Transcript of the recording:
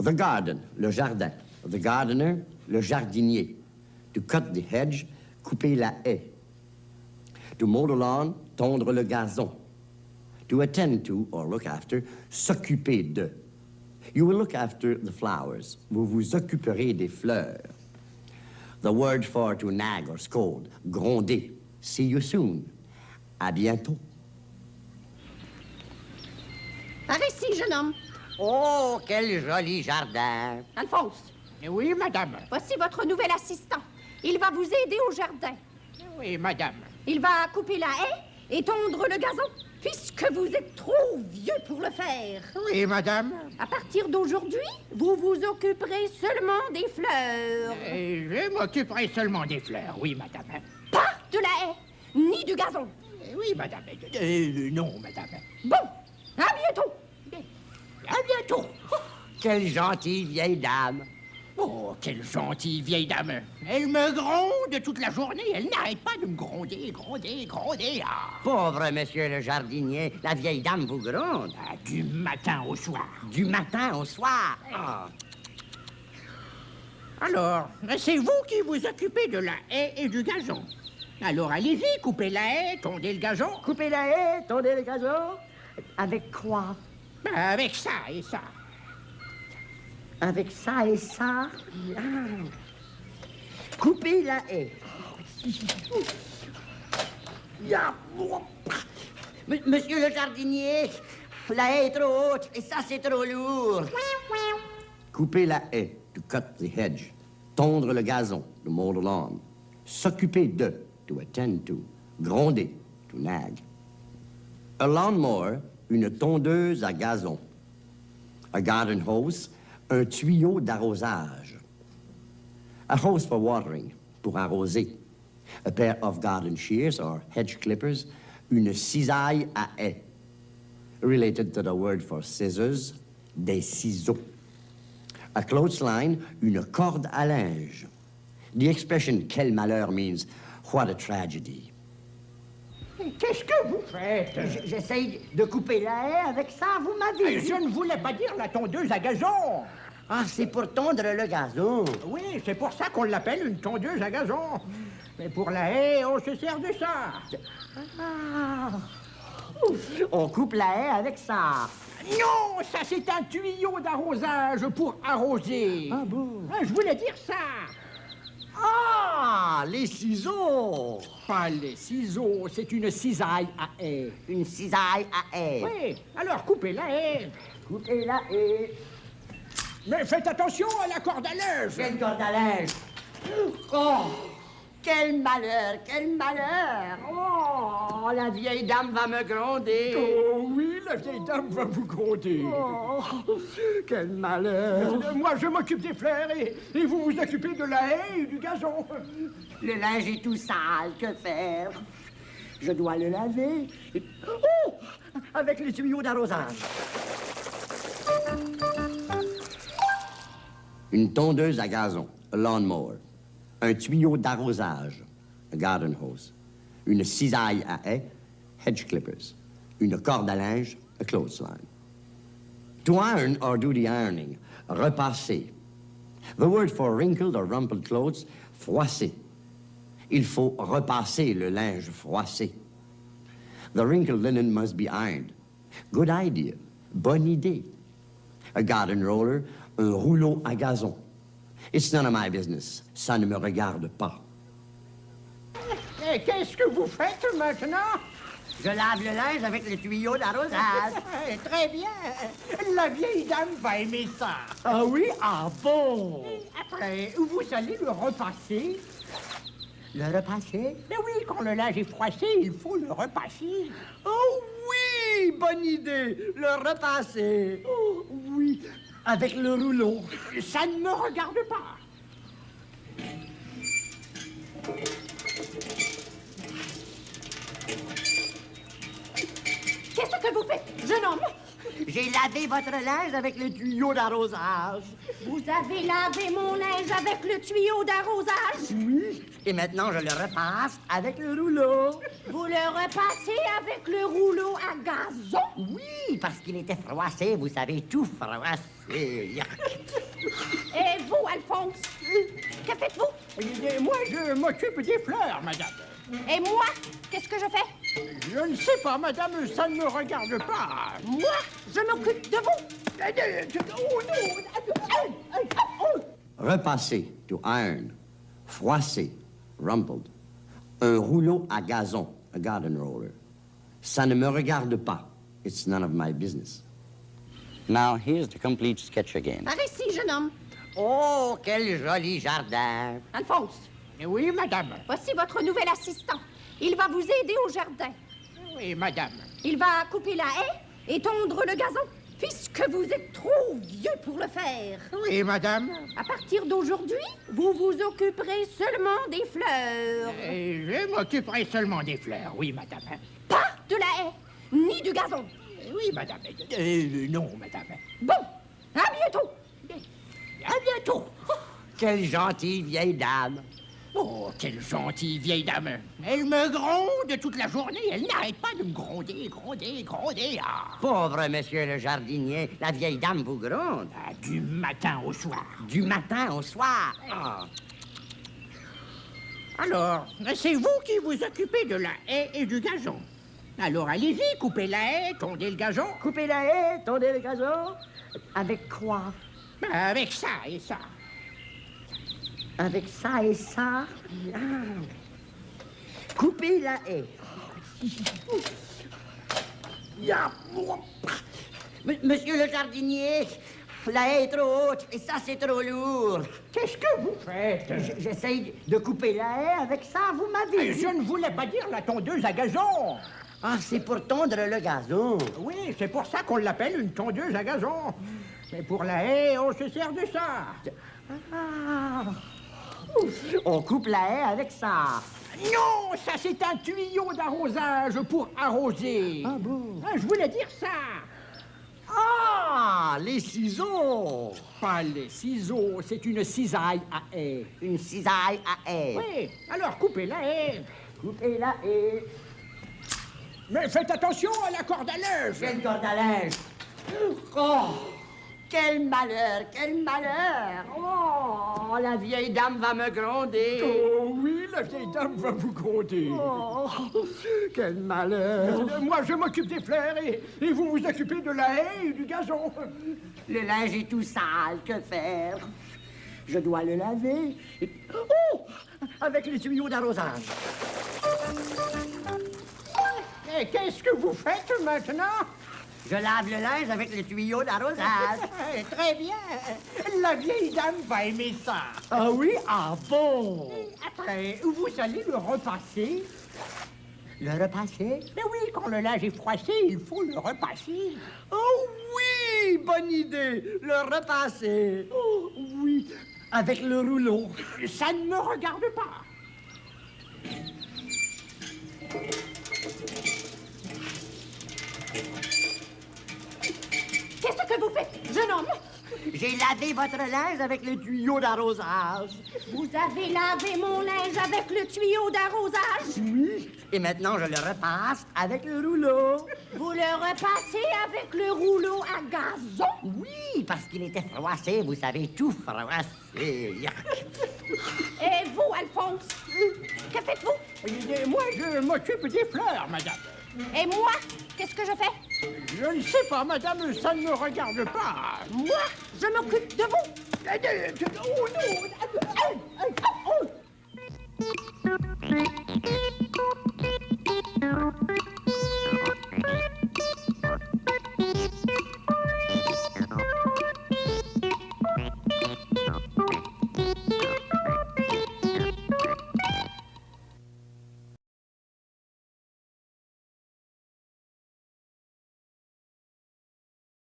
The garden, le jardin. The gardener, le jardinier. To cut the hedge, couper la haie. To mow the lawn, tondre le gazon. To attend to, or look after, s'occuper de. You will look after the flowers. Vous vous occuperez des fleurs. The word for to nag or scold, gronder. See you soon. À bientôt. Par ici, jeune homme. Oh, quel joli jardin. Alphonse, Oui, madame. voici votre nouvel assistant. Il va vous aider au jardin. Oui, madame. Il va couper la haie et tondre le gazon, puisque vous êtes trop vieux pour le faire. Oui, madame. À partir d'aujourd'hui, vous vous occuperez seulement des fleurs. Et je m'occuperai seulement des fleurs, oui, madame. Pas de la haie, ni du gazon. Eh Oui, madame. Euh, non, madame. Bon, à bientôt. À bientôt. Quelle gentille vieille dame. Oh, quelle gentille vieille dame. Elle me gronde toute la journée. Elle n'arrête pas de me gronder, gronder, gronder. Ah, Pauvre monsieur le jardinier, la vieille dame vous gronde. Ah, du matin au soir. Du matin au soir. Ah. Alors, c'est vous qui vous occupez de la haie et du gazon. Alors allez-y, coupez la haie, tondez le gazon. Couper la haie, tondez le gazon. Avec quoi? Ben, avec ça et ça. Avec ça et ça. Couper la haie. Monsieur le jardinier, la haie est trop haute et ça c'est trop lourd. Couper la haie, to cut the hedge. Tondre le gazon, to mow the lawn. S'occuper de, to attend to. Gronder, to nag. A lawnmower, une tondeuse à gazon. A garden hose, un tuyau d'arrosage. A hose for watering, pour arroser. A pair of garden shears or hedge clippers, une cisaille à haie. Related to the word for scissors, des ciseaux. A clothesline, une corde à linge. The expression quel malheur means what a tragedy. Qu'est-ce que vous faites J'essaye de couper la haie avec ça, vous m'avez Euh, Je ne voulais pas dire la tondeuse à gazon. Ah, c'est pour tondre le gazon. Oui, c'est pour ça qu'on l'appelle une tondeuse à gazon. Mais pour la haie, on se sert de ça. Ah. On coupe la haie avec ça. Non, ça c'est un tuyau d'arrosage pour arroser. Ah bon Ah, je voulais dire ça. Ah, les ciseaux. Pas les ciseaux, c'est une cisaille à haie. Une cisaille à haie. Oui, alors coupez la haie. Coupez la haie. Mais faites attention à la corde à linge. Quelle corde à linge. Oh, quel malheur, quel malheur. Oh, la vieille dame va me gronder. Oh oui, la vieille dame va vous gronder. Oh, quel malheur. Euh, Moi, je m'occupe des fleurs et, et vous vous occupez de la haie et du gazon. Le linge est tout sale, que faire? Je dois le laver. Oh Avec les tuyaux d'arrosage. Une tondeuse à gazon, a lawnmower. Un tuyau d'arrosage, garden hose. Une cisaille à haie, hedge clippers. Une corde à linge, a clothesline. To iron or do the ironing, repasser. The word for wrinkled or rumpled clothes, froisser. Il faut repasser le linge froissé. The wrinkled linen must be ironed. Good idea. Bonne idée. A garden roller, un rouleau à gazon. It's none of my business. Ça ne me regarde pas. Et qu'est-ce que vous faites maintenant? Je lave le linge avec le tuyau d'arrosage. Très bien. La vieille dame va aimer ça. ah oui? Ah bon? Après, vous allez le repasser. Le repasser? Mais oui, quand le linge est froissé, il faut le repasser. Oh oui! Bonne idée! Le repasser. Oh oui! Avec le rouleau. Ça ne me regarde pas. Qu'est-ce que vous faites, jeune homme? J'ai lavé votre linge avec le tuyau d'arrosage. Vous avez lavé mon linge avec le tuyau d'arrosage? Oui. Et maintenant, je le repasse avec le rouleau. Vous le repassez avec le rouleau à gazon? Oui, parce qu'il était froissé, vous savez, tout froissé. Et vous, Alphonse, que faites-vous? Moi, je m'occupe des fleurs, madame. Et moi, qu'est-ce que je fais? Je ne sais pas, madame, ça ne me regarde pas. Moi, je m'occupe de vous. Repasser, to iron. Froisser, rumpled. Un rouleau à gazon, a garden roller. Ça ne me regarde pas. It's none of my business. Now, here's the complete sketch again. Par ici, jeune homme. Oh, quel joli jardin. Alphonse, oui, madame. Voici votre nouvel assistant. Il va vous aider au jardin. Oui, madame. Il va couper la haie et tondre le gazon, puisque vous êtes trop vieux pour le faire. Oui, madame. À partir d'aujourd'hui, vous vous occuperez seulement des fleurs. Et je m'occuperai seulement des fleurs, oui, madame. Pas de la haie, ni du gazon. Oui, madame. Euh, non, madame. Bon, à bientôt. À bientôt. Quelle gentille vieille dame. Oh, quelle gentille vieille dame. Elle me gronde toute la journée. Elle n'arrête pas de me gronder, gronder, gronder. Ah. Pauvre monsieur le jardinier, la vieille dame vous gronde. Ah, du matin au soir. Du matin au soir. Ah. Alors, c'est vous qui vous occupez de la haie et du gazon. Alors allez-y, coupez la haie, tondez le gazon. Coupez la haie, tondez le gazon. Avec quoi? Avec ça et ça avec ça et ça. Ah. Coupez la haie. Monsieur le jardinier, la haie est trop haute et ça c'est trop lourd. Qu'est-ce que vous faites? J'essaye de couper la haie avec ça, vous m'avez Je ne voulais pas dire la tondeuse à gazon. Ah, c'est pour tondre le gazon. Oui, c'est pour ça qu'on l'appelle une tondeuse à gazon. Mais pour la haie, on se sert de ça. Ah. On coupe la haie avec ça. Non, ça c'est un tuyau d'arrosage pour arroser. Ah bon ah, Je voulais dire ça. Ah, les ciseaux Pas les ciseaux, c'est une cisaille à haie. Une cisaille à haie Oui, alors coupez la haie. Coupez la haie. Mais faites attention à la corde à linge. Quelle corde à linge? Oh quel malheur, quel malheur. Oh, la vieille dame va me gronder. Oh oui, la vieille dame va vous gronder. Oh, quel malheur. Moi, je m'occupe des fleurs et, et, vous vous occupez de la haie et du gazon. Le linge est tout sale, que faire? Je dois le laver. Oh Avec les tuyaux d'arrosage. Qu'est-ce que vous faites maintenant? Je lave le linge avec le tuyau d'arrosage. Très bien. La vieille dame va aimer ça. Ah oui? Ah bon? Après, vous allez le repasser. Le repasser? Mais oui, quand le linge est froissé, il faut le repasser. Oh oui! Bonne idée! Le repasser. Oh oui! Avec le rouleau. Ça ne me regarde pas. Que vous faites, jeune homme J'ai lavé votre linge avec le tuyau d'arrosage. Vous avez lavé mon linge avec le tuyau d'arrosage? Oui. Et maintenant, je le repasse avec le rouleau. Vous le repassez avec le rouleau à gazon? Oui, parce qu'il était froissé, vous savez, tout froissé. Et vous, Alphonse Que faites-vous? Moi, je m'occupe des fleurs, madame. Et moi, qu'est-ce que je fais? Je ne sais pas, madame, ça ne me regarde pas. Moi, je m'occupe de vous. Eh, eh, eh, oh non